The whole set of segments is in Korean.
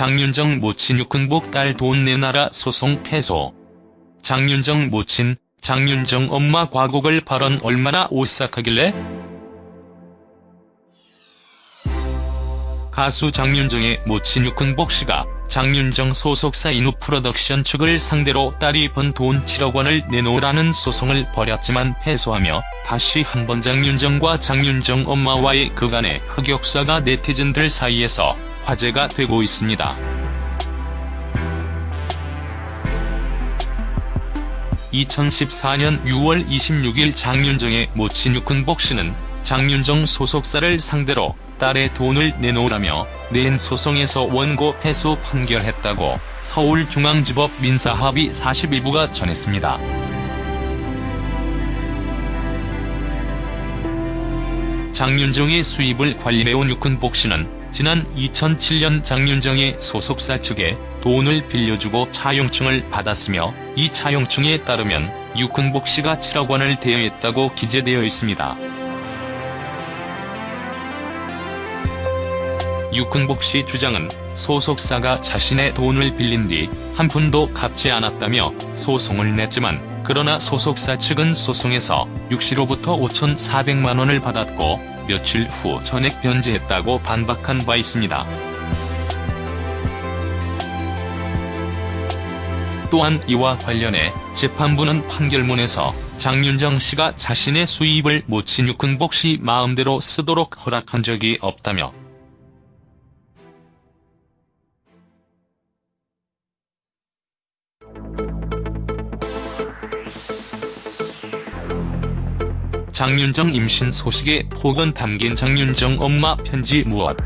장윤정 모친 육흥복 딸 돈 내놔라 소송 패소. 장윤정 모친, 장윤정 엄마 과거 발언 얼마나 오싹하길래? 가수 장윤정의 모친 육흥복 씨가 장윤정 소속사 인우 프로덕션 측을 상대로 딸이 번 돈 7억 원을 내놓으라는 소송을 벌였지만 패소하며 다시 한 번 장윤정과 장윤정 엄마와의 그간의 흑역사가 네티즌들 사이에서 화제가 되고 있습니다. 2014년 6월 26일 장윤정의 모친 육흥복 씨는 장윤정 소속사를 상대로 딸의 돈을 내놓으라며 낸 소송에서 원고 패소 판결했다고 서울중앙지법 민사합의 41부가 전했습니다. 장윤정의 수입을 관리해온 육흥복 씨는 지난 2007년 장윤정의 소속사 측에 돈을 빌려주고 차용증을 받았으며 이 차용증에 따르면 육흥복 씨가 7억 원을 대여했다고 기재되어 있습니다. 육흥복 씨 주장은 소속사가 자신의 돈을 빌린 뒤 한 푼도 갚지 않았다며 소송을 냈지만 그러나 소속사 측은 소송에서 육 씨로부터 5,400만 원을 받았고 며칠 후 전액 변제했다고 반박한 바 있습니다. 또한 이와 관련해 재판부는 판결문에서 장윤정 씨가 자신의 수입을 모친 육흥복 씨 마음대로 쓰도록 허락한 적이 없다며 장윤정 임신 소식에 폭언 담긴 장윤정 엄마 편지 무엇?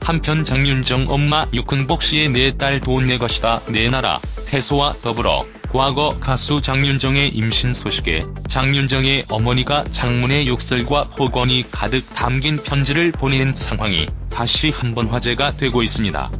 한편 장윤정 엄마 육흥복 씨의 내 딸 돈 내 것이다 내놔라 패소와 더불어 과거 가수 장윤정의 임신 소식에 장윤정의 어머니가 장문의 욕설과 폭언이 가득 담긴 편지를 보낸 상황이 다시 한번 화제가 되고 있습니다.